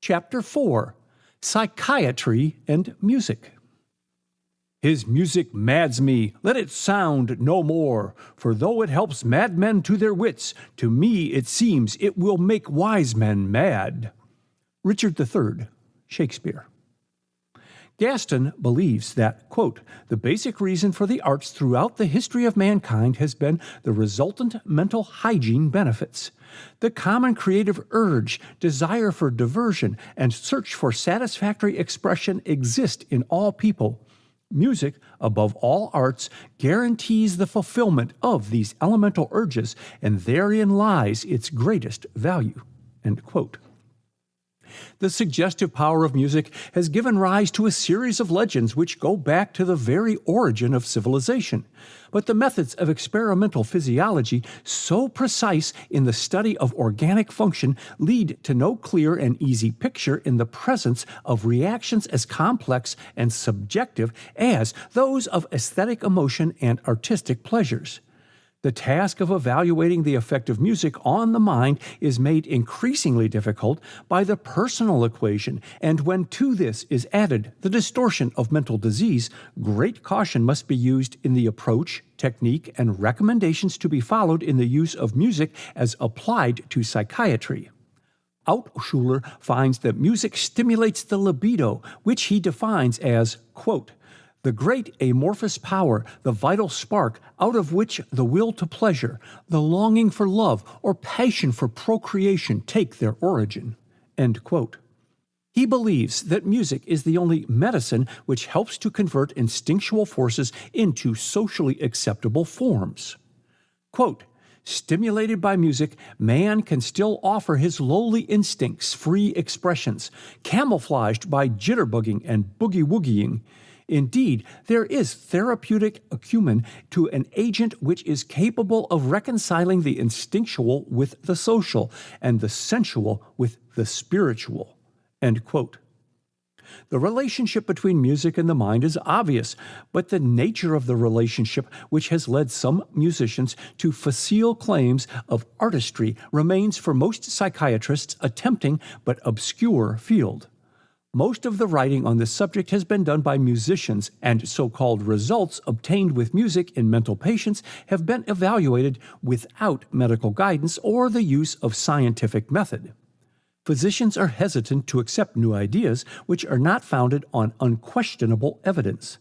Chapter 4 Psychiatry and Music. His music mads me, let it sound no more. For though it helps madmen to their wits, to me it seems it will make wise men mad. Richard III, Shakespeare. Gaston believes that, quote, the basic reason for the arts throughout the history of mankind has been the resultant mental hygiene benefits. The common creative urge, desire for diversion, and search for satisfactory expression exist in all people. Music, above all arts, guarantees the fulfillment of these elemental urges, and therein lies its greatest value. End quote. The suggestive power of music has given rise to a series of legends which go back to the very origin of civilization. But the methods of experimental physiology, so precise in the study of organic function, lead to no clear and easy picture in the presence of reactions as complex and subjective as those of aesthetic emotion and artistic pleasures. The task of evaluating the effect of music on the mind is made increasingly difficult by the personal equation, and when to this is added the distortion of mental disease, great caution must be used in the approach, technique, and recommendations to be followed in the use of music as applied to psychiatry. Altshuler finds that music stimulates the libido, which he defines as, quote, the great amorphous power, the vital spark out of which the will to pleasure, the longing for love, or passion for procreation take their origin. He believes that music is the only medicine which helps to convert instinctual forces into socially acceptable forms. Quote, Stimulated by music, man can still offer his lowly instincts free expressions, camouflaged by jitterbugging and boogie woogieing. Indeed, there is therapeutic acumen to an agent which is capable of reconciling the instinctual with the social and the sensual with the spiritual. The relationship between music and the mind is obvious, but the nature of the relationship which has led some musicians to facile claims of artistry remains for most psychiatrists a tempting but obscure field. Most of the writing on this subject has been done by musicians, and so called results obtained with music in mental patients have been evaluated without medical guidance or the use of scientific method. Physicians are hesitant to accept new ideas which are not founded on unquestionable evidence.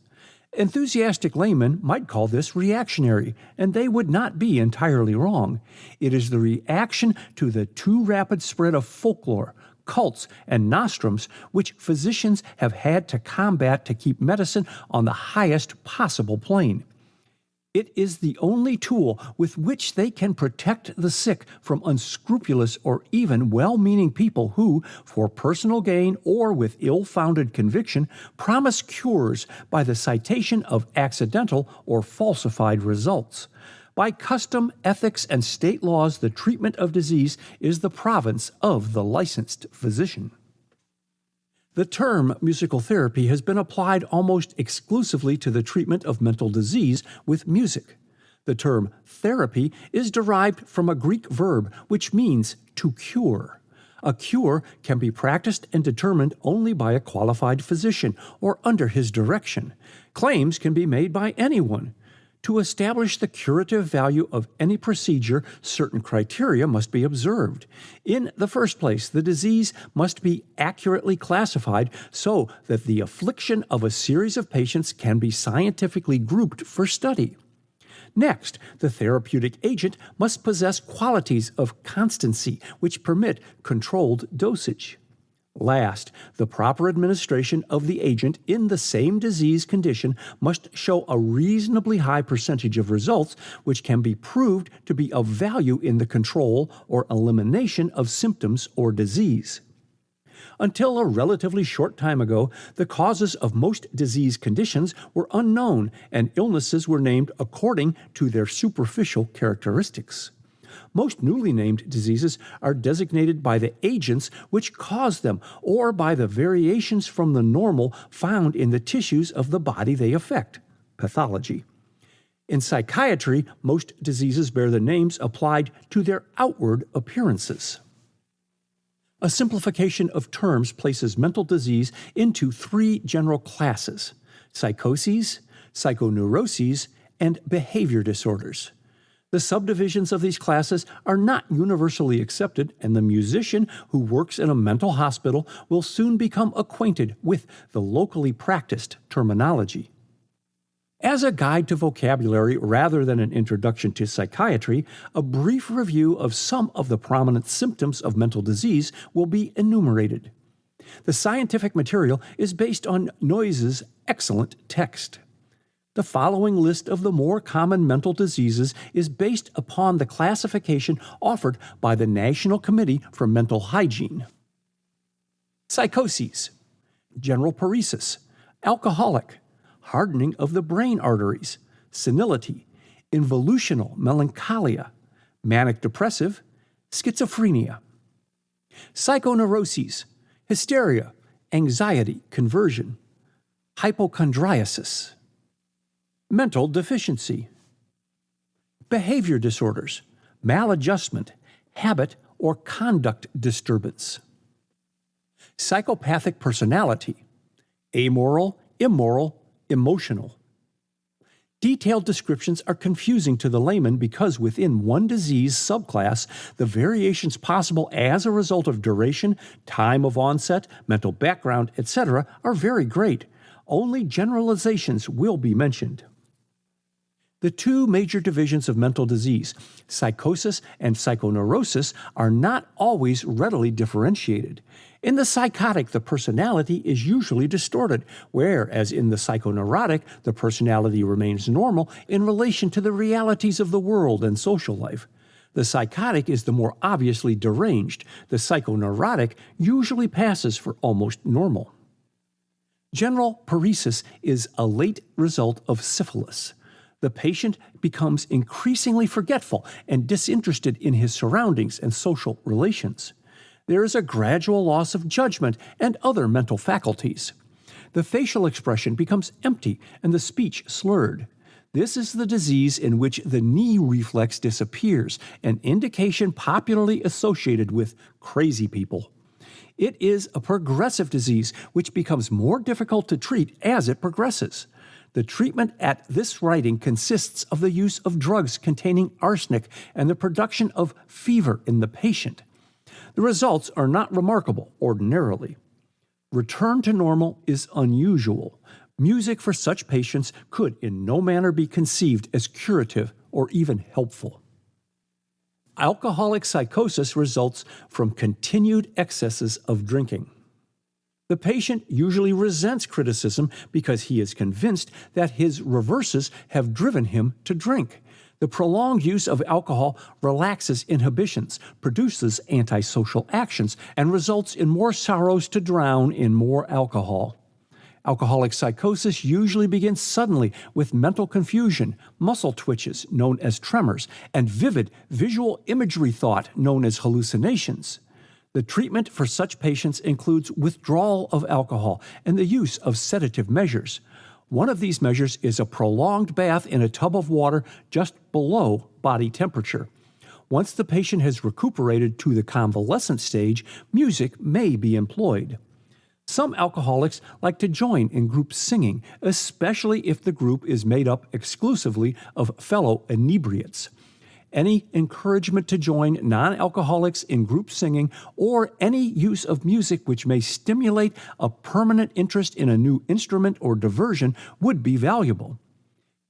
Enthusiastic laymen might call this reactionary, and they would not be entirely wrong. It is the reaction to the too rapid spread of folklore, cults, and nostrums, which physicians have had to combat to keep medicine on the highest possible plane. It is the only tool with which they can protect the sick from unscrupulous or even well meaning people who, for personal gain or with ill founded conviction, promise cures by the citation of accidental or falsified results. By custom, ethics, and state laws, the treatment of disease is the province of the licensed physician. The term musical therapy has been applied almost exclusively to the treatment of mental disease with music. The term therapy is derived from a Greek verb which means to cure. A cure can be practiced and determined only by a qualified physician or under his direction. Claims can be made by anyone. To establish the curative value of any procedure, certain criteria must be observed. In the first place, the disease must be accurately classified so that the affliction of a series of patients can be scientifically grouped for study. Next, the therapeutic agent must possess qualities of constancy which permit controlled dosage. Last, the proper administration of the agent in the same disease condition must show a reasonably high percentage of results which can be proved to be of value in the control or elimination of symptoms or disease. Until a relatively short time ago, the causes of most disease conditions were unknown and illnesses were named according to their superficial characteristics. Most newly named diseases are designated by the agents which cause them or by the variations from the normal found in the tissues of the body they affect pathology. In psychiatry, most diseases bear the names applied to their outward appearances. A simplification of terms places mental disease into three general classes psychoses, psychoneuroses, and behavior disorders. The subdivisions of these classes are not universally accepted, and the musician who works in a mental hospital will soon become acquainted with the locally practiced terminology. As a guide to vocabulary rather than an introduction to psychiatry, a brief review of some of the prominent symptoms of mental disease will be enumerated. The scientific material is based on Noyes's excellent text. The following list of the more common mental diseases is based upon the classification offered by the National Committee for Mental Hygiene. Psychoses, general paresis, alcoholic, hardening of the brain arteries, senility, involutional melancholia, manic depressive, schizophrenia. Psychoneuroses, hysteria, anxiety, conversion, hypochondriasis mental deficiency, behavior disorders, maladjustment, habit or conduct disturbance, psychopathic personality, amoral, immoral, emotional. Detailed descriptions are confusing to the layman because within one disease subclass, the variations possible as a result of duration, time of onset, mental background, etc., are very great. Only generalizations will be mentioned. The two major divisions of mental disease, psychosis and psychoneurosis, are not always readily differentiated. In the psychotic, the personality is usually distorted, whereas in the psychoneurotic, the personality remains normal in relation to the realities of the world and social life. The psychotic is the more obviously deranged. The psychoneurotic usually passes for almost normal. General paresis is a late result of syphilis the patient becomes increasingly forgetful and disinterested in his surroundings and social relations. There is a gradual loss of judgment and other mental faculties. The facial expression becomes empty and the speech slurred. This is the disease in which the knee reflex disappears, an indication popularly associated with crazy people. It is a progressive disease which becomes more difficult to treat as it progresses. The treatment at this writing consists of the use of drugs containing arsenic and the production of fever in the patient. The results are not remarkable ordinarily. Return to normal is unusual. Music for such patients could in no manner be conceived as curative or even helpful. Alcoholic psychosis results from continued excesses of drinking. The patient usually resents criticism because he is convinced that his reverses have driven him to drink. The prolonged use of alcohol relaxes inhibitions, produces antisocial actions, and results in more sorrows to drown in more alcohol. Alcoholic psychosis usually begins suddenly with mental confusion, muscle twitches, known as tremors, and vivid visual imagery thought, known as hallucinations. The treatment for such patients includes withdrawal of alcohol and the use of sedative measures. One of these measures is a prolonged bath in a tub of water just below body temperature. Once the patient has recuperated to the convalescent stage, music may be employed. Some alcoholics like to join in group singing, especially if the group is made up exclusively of fellow inebriates any encouragement to join non alcoholics in group singing, or any use of music which may stimulate a permanent interest in a new instrument or diversion would be valuable.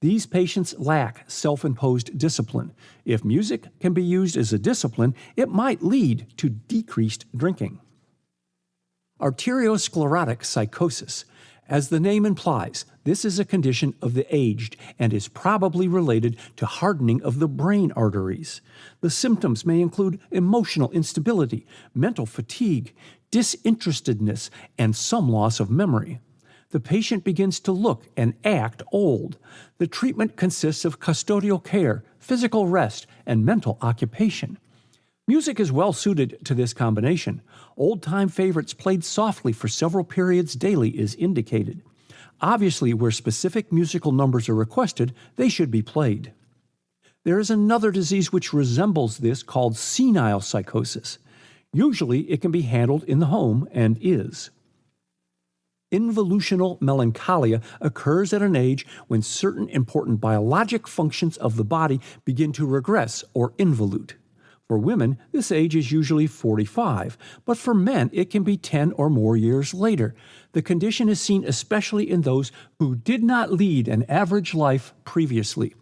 These patients lack self imposed discipline. If music can be used as a discipline, it might lead to decreased drinking. Arteriosclerotic psychosis as the name implies, this is a condition of the aged and is probably related to hardening of the brain arteries. The symptoms may include emotional instability, mental fatigue, disinterestedness, and some loss of memory. The patient begins to look and act old. The treatment consists of custodial care, physical rest, and mental occupation. Music is well suited to this combination. Old time favorites played softly for several periods daily is indicated. Obviously, where specific musical numbers are requested, they should be played. There is another disease which resembles this called senile psychosis. Usually, it can be handled in the home and is. Involutional melancholia occurs at an age when certain important biologic functions of the body begin to regress or involute. For women, this age is usually 45, but for men, it can be 10 or more years later. The condition is seen especially in those who did not lead an average life previously.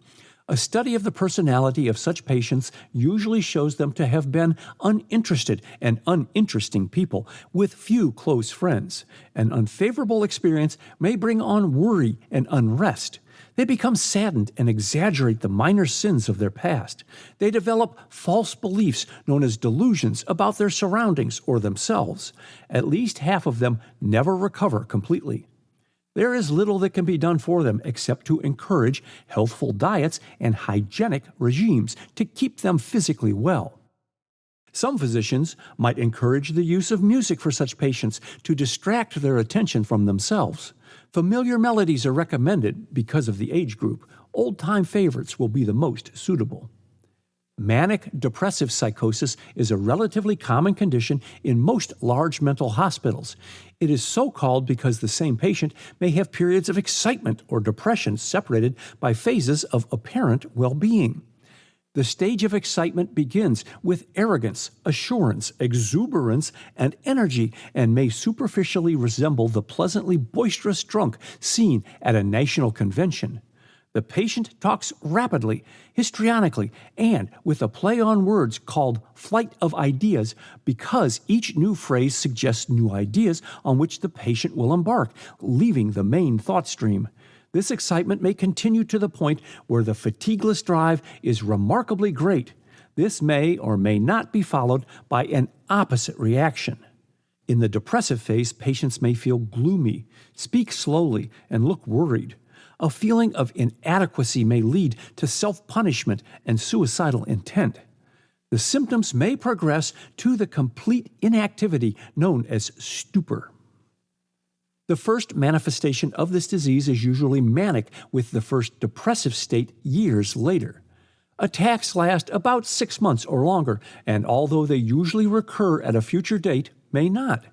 A study of the personality of such patients usually shows them to have been uninterested and uninteresting people with few close friends. An unfavorable experience may bring on worry and unrest. They become saddened and exaggerate the minor sins of their past. They develop false beliefs known as delusions about their surroundings or themselves. At least half of them never recover completely. There is little that can be done for them except to encourage healthful diets and hygienic regimes to keep them physically well. Some physicians might encourage the use of music for such patients to distract their attention from themselves. Familiar melodies are recommended because of the age group. Old time favorites will be the most suitable. Manic depressive psychosis is a relatively common condition in most large mental hospitals. It is so called because the same patient may have periods of excitement or depression separated by phases of apparent well being. The stage of excitement begins with arrogance, assurance, exuberance, and energy, and may superficially resemble the pleasantly boisterous drunk seen at a national convention. The patient talks rapidly, histrionically, and with a play on words called flight of ideas because each new phrase suggests new ideas on which the patient will embark, leaving the main thought stream. This excitement may continue to the point where the fatigueless drive is remarkably great. This may or may not be followed by an opposite reaction. In the depressive phase, patients may feel gloomy, speak slowly, and look worried. A feeling of inadequacy may lead to self punishment and suicidal intent. The symptoms may progress to the complete inactivity known as stupor. The first manifestation of this disease is usually manic, with the first depressive state years later. Attacks last about six months or longer, and although they usually recur at a future date, may not.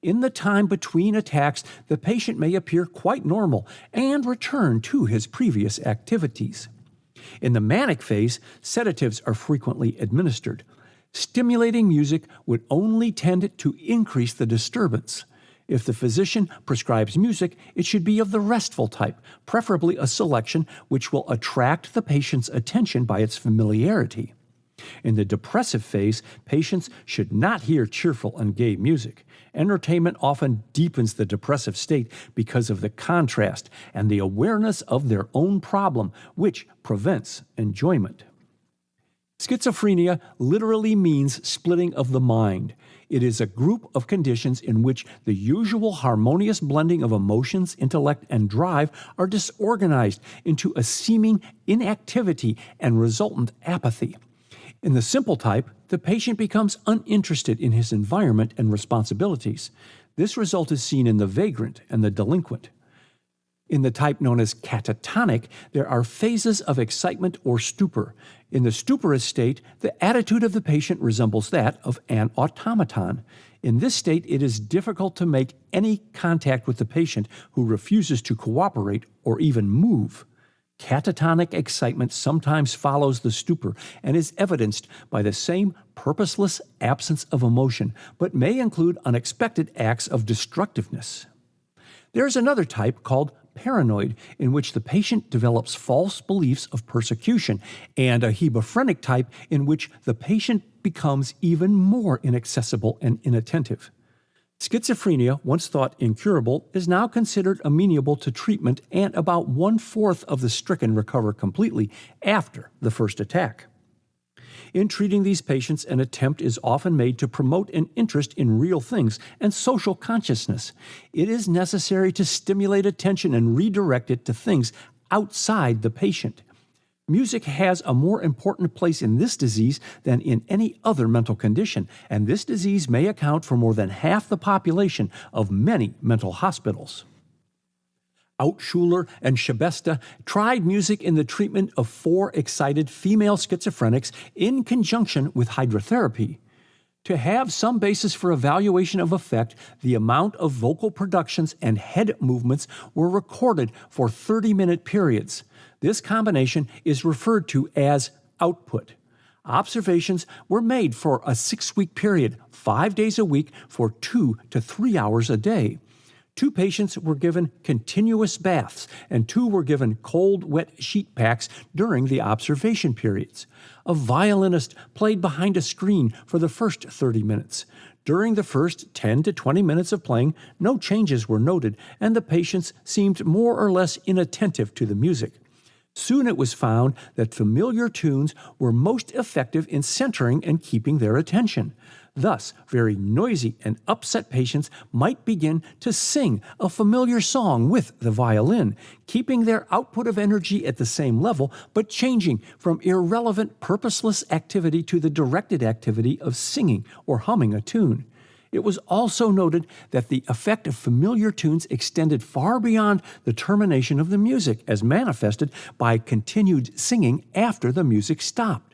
In the time between attacks, the patient may appear quite normal and return to his previous activities. In the manic phase, sedatives are frequently administered. Stimulating music would only tend to increase the disturbance. If the physician prescribes music, it should be of the restful type, preferably a selection which will attract the patient's attention by its familiarity. In the depressive phase, patients should not hear cheerful and gay music. Entertainment often deepens the depressive state because of the contrast and the awareness of their own problem, which prevents enjoyment. Schizophrenia literally means splitting of the mind. It is a group of conditions in which the usual harmonious blending of emotions, intellect, and drive are disorganized into a seeming inactivity and resultant apathy. In the simple type, the patient becomes uninterested in his environment and responsibilities. This result is seen in the vagrant and the delinquent. In the type known as catatonic, there are phases of excitement or stupor. In the stuporous state, the attitude of the patient resembles that of an automaton. In this state, it is difficult to make any contact with the patient who refuses to cooperate or even move. Catatonic excitement sometimes follows the stupor and is evidenced by the same purposeless absence of emotion, but may include unexpected acts of destructiveness. There is another type called paranoid, in which the patient develops false beliefs of persecution, and a hebephrenic type in which the patient becomes even more inaccessible and inattentive. Schizophrenia, once thought incurable, is now considered amenable to treatment, and about one fourth of the stricken recover completely after the first attack. In treating these patients, an attempt is often made to promote an interest in real things and social consciousness. It is necessary to stimulate attention and redirect it to things outside the patient. Music has a more important place in this disease than in any other mental condition, and this disease may account for more than half the population of many mental hospitals. Altshuler and Sebesta tried music in the treatment of four excited female schizophrenics in conjunction with hydrotherapy. To have some basis for evaluation of effect, the amount of vocal productions and head movements were recorded for 30 minute periods. This combination is referred to as output. Observations were made for a six week period, five days a week, for two to three hours a day. Two patients were given continuous baths, and two were given cold, wet sheet packs during the observation periods. A violinist played behind a screen for the first 30 minutes. During the first 10 to 20 minutes of playing, no changes were noted, and the patients seemed more or less inattentive to the music. Soon it was found that familiar tunes were most effective in centering and keeping their attention. Thus, very noisy and upset patients might begin to sing a familiar song with the violin, keeping their output of energy at the same level, but changing from irrelevant, purposeless activity to the directed activity of singing or humming a tune. It was also noted that the effect of familiar tunes extended far beyond the termination of the music, as manifested by continued singing after the music stopped.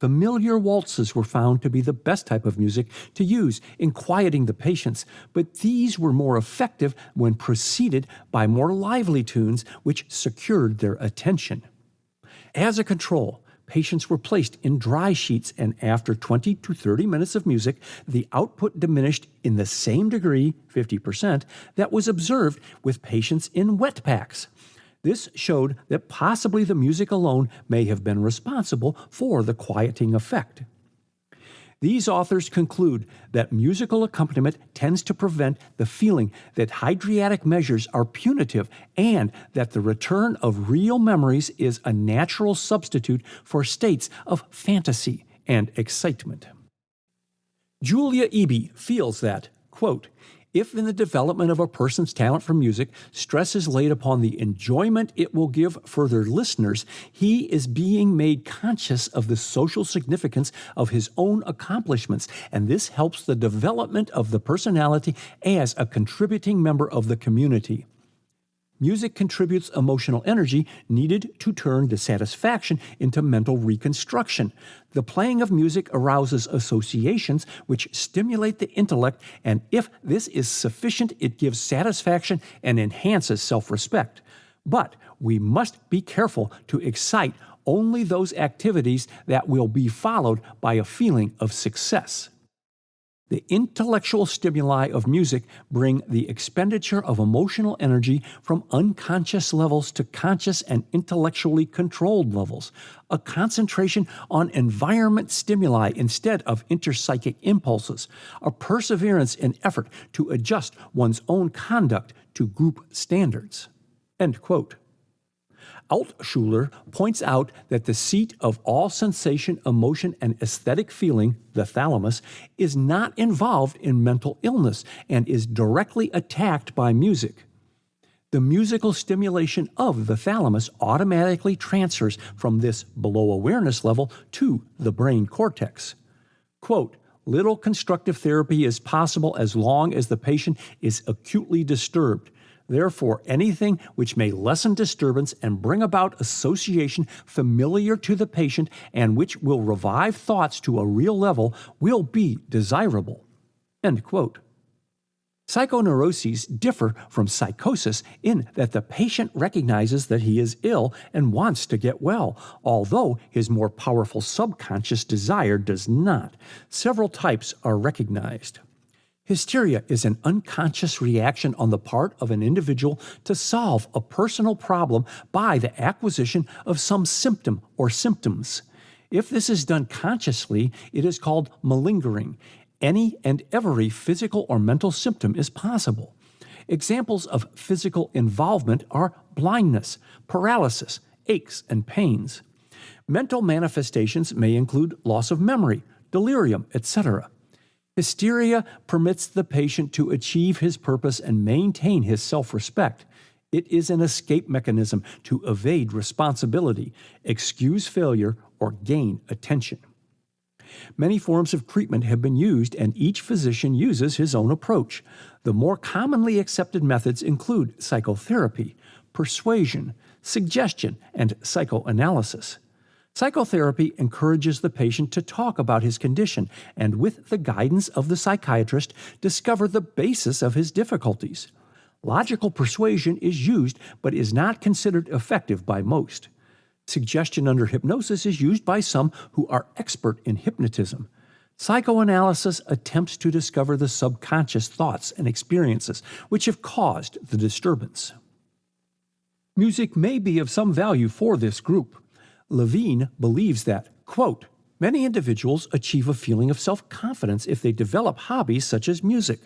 Familiar waltzes were found to be the best type of music to use in quieting the patients, but these were more effective when preceded by more lively tunes which secured their attention. As a control, patients were placed in dry sheets, and after 20 to 30 minutes of music, the output diminished in the same degree, 50%, that was observed with patients in wet packs. This showed that possibly the music alone may have been responsible for the quieting effect. These authors conclude that musical accompaniment tends to prevent the feeling that hydriatic measures are punitive and that the return of real memories is a natural substitute for states of fantasy and excitement. Julia Eby feels that, quote, if in the development of a person's talent for music, stress is laid upon the enjoyment it will give further listeners, he is being made conscious of the social significance of his own accomplishments, and this helps the development of the personality as a contributing member of the community. Music contributes emotional energy needed to turn dissatisfaction into mental reconstruction. The playing of music arouses associations which stimulate the intellect, and if this is sufficient, it gives satisfaction and enhances self respect. But we must be careful to excite only those activities that will be followed by a feeling of success. The intellectual stimuli of music bring the expenditure of emotional energy from unconscious levels to conscious and intellectually controlled levels, a concentration on environment stimuli instead of interpsychic impulses, a perseverance in effort to adjust one's own conduct to group standards. End quote. Altshuler points out that the seat of all sensation, emotion, and aesthetic feeling, the thalamus, is not involved in mental illness and is directly attacked by music. The musical stimulation of the thalamus automatically transfers from this below awareness level to the brain cortex. Quote, Little constructive therapy is possible as long as the patient is acutely disturbed. Therefore, anything which may lessen disturbance and bring about association familiar to the patient and which will revive thoughts to a real level will be desirable. End quote. Psychoneuroses differ from psychosis in that the patient recognizes that he is ill and wants to get well, although his more powerful subconscious desire does not. Several types are recognized. Hysteria is an unconscious reaction on the part of an individual to solve a personal problem by the acquisition of some symptom or symptoms. If this is done consciously, it is called malingering. Any and every physical or mental symptom is possible. Examples of physical involvement are blindness, paralysis, aches, and pains. Mental manifestations may include loss of memory, delirium, etc. Hysteria permits the patient to achieve his purpose and maintain his self respect. It is an escape mechanism to evade responsibility, excuse failure, or gain attention. Many forms of treatment have been used, and each physician uses his own approach. The more commonly accepted methods include psychotherapy, persuasion, suggestion, and psychoanalysis. Psychotherapy encourages the patient to talk about his condition and, with the guidance of the psychiatrist, discover the basis of his difficulties. Logical persuasion is used but is not considered effective by most. Suggestion under hypnosis is used by some who are expert in hypnotism. Psychoanalysis attempts to discover the subconscious thoughts and experiences which have caused the disturbance. Music may be of some value for this group. Levine believes that, quote, many individuals achieve a feeling of self confidence if they develop hobbies such as music.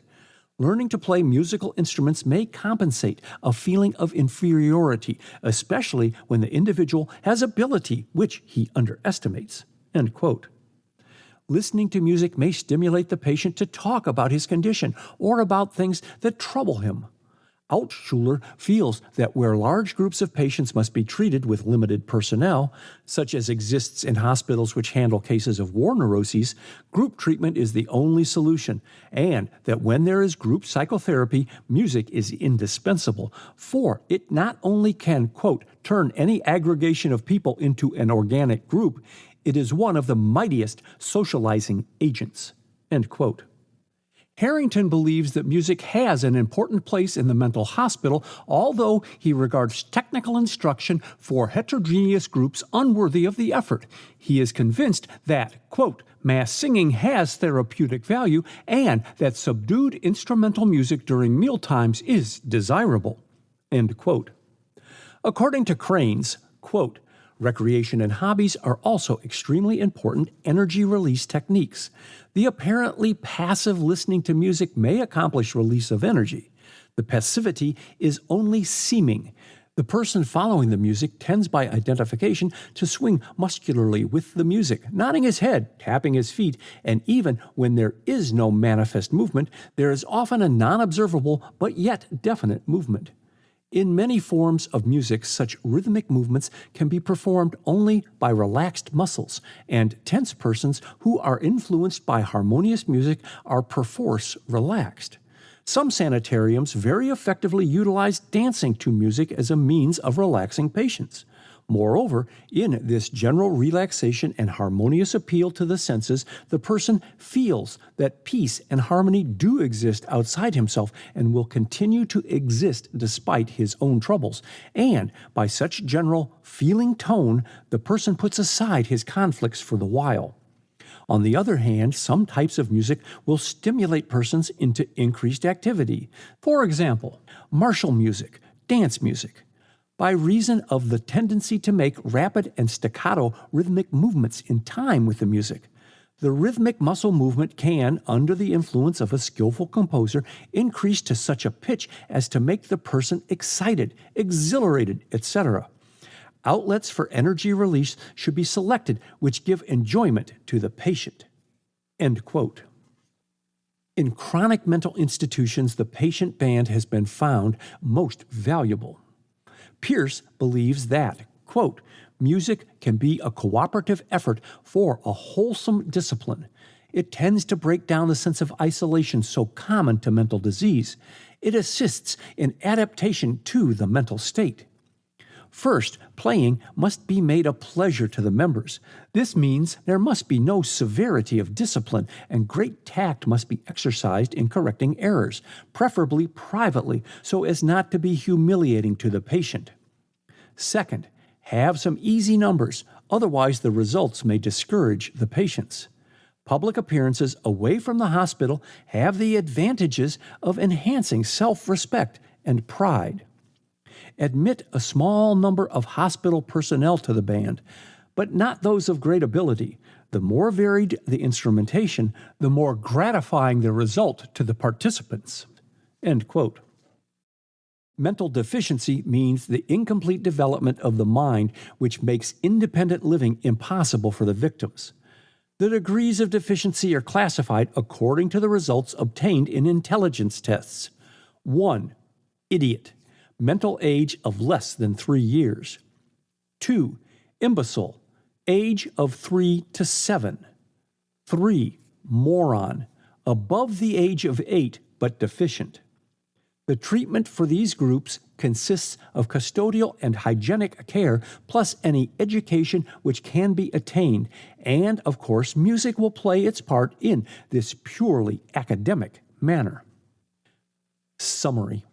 Learning to play musical instruments may compensate a feeling of inferiority, especially when the individual has ability which he underestimates. End quote. Listening to music may stimulate the patient to talk about his condition or about things that trouble him. Altshuler feels that where large groups of patients must be treated with limited personnel, such as exists in hospitals which handle cases of war neuroses, group treatment is the only solution, and that when there is group psychotherapy, music is indispensable, for it not only can, quote, turn any aggregation of people into an organic group, it is one of the mightiest socializing agents, end quote. Harrington believes that music has an important place in the mental hospital, although he regards technical instruction for heterogeneous groups unworthy of the effort. He is convinced that, quote, mass singing has therapeutic value and that subdued instrumental music during mealtimes is desirable, end quote. According to Kraines, quote, Recreation and hobbies are also extremely important energy release techniques. The apparently passive listening to music may accomplish release of energy. The passivity is only seeming. The person following the music tends by identification to swing muscularly with the music, nodding his head, tapping his feet, and even when there is no manifest movement, there is often a non observable but yet definite movement. In many forms of music, such rhythmic movements can be performed only by relaxed muscles, and tense persons who are influenced by harmonious music are perforce relaxed. Some sanitariums very effectively utilize dancing to music as a means of relaxing patients. Moreover, in this general relaxation and harmonious appeal to the senses, the person feels that peace and harmony do exist outside himself and will continue to exist despite his own troubles. And by such general feeling tone, the person puts aside his conflicts for the while. On the other hand, some types of music will stimulate persons into increased activity. For example, martial music, dance music, by reason of the tendency to make rapid and staccato rhythmic movements in time with the music. The rhythmic muscle movement can, under the influence of a skillful composer, increase to such a pitch as to make the person excited, exhilarated, etc. Outlets for energy release should be selected which give enjoyment to the patient. End quote. In chronic mental institutions, the patient band has been found most valuable. Pierce believes that, quote, music can be a cooperative effort for a wholesome discipline. It tends to break down the sense of isolation so common to mental disease. It assists in adaptation to the mental state. First, playing must be made a pleasure to the members. This means there must be no severity of discipline, and great tact must be exercised in correcting errors, preferably privately, so as not to be humiliating to the patient. Second, have some easy numbers, otherwise, the results may discourage the patients. Public appearances away from the hospital have the advantages of enhancing self respect and pride. Admit a small number of hospital personnel to the band, but not those of great ability. The more varied the instrumentation, the more gratifying the result to the participants. End quote. Mental deficiency means the incomplete development of the mind, which makes independent living impossible for the victims. The degrees of deficiency are classified according to the results obtained in intelligence tests. 1. Idiot, mental age of less than 3 years. 2. Imbecile, age of 3 to 7. 3. Moron, above the age of 8 but deficient. The treatment for these groups consists of custodial and hygienic care, plus any education which can be attained, and of course, music will play its part in this purely academic manner. Summary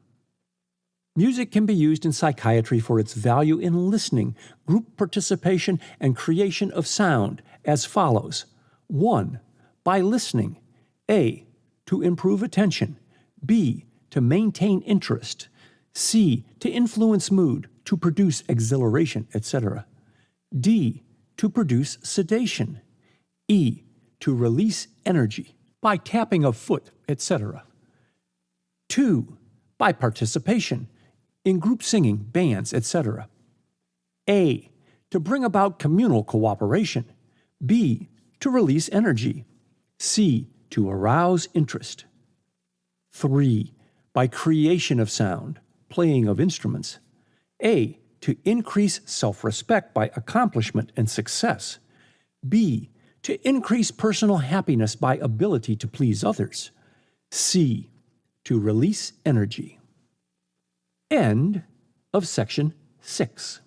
Music can be used in psychiatry for its value in listening, group participation, and creation of sound as follows 1. By listening, A. To improve attention, B. To maintain interest, C. To influence mood, to produce exhilaration, etc. D. To produce sedation, E. To release energy by tapping of foot, etc. 2. By participation in group singing, bands, etc. A. To bring about communal cooperation. B. To release energy. C. To arouse interest. 3. By creation of sound, playing of instruments. A. To increase self respect by accomplishment and success. B. To increase personal happiness by ability to please others. C. To release energy. End of section 6.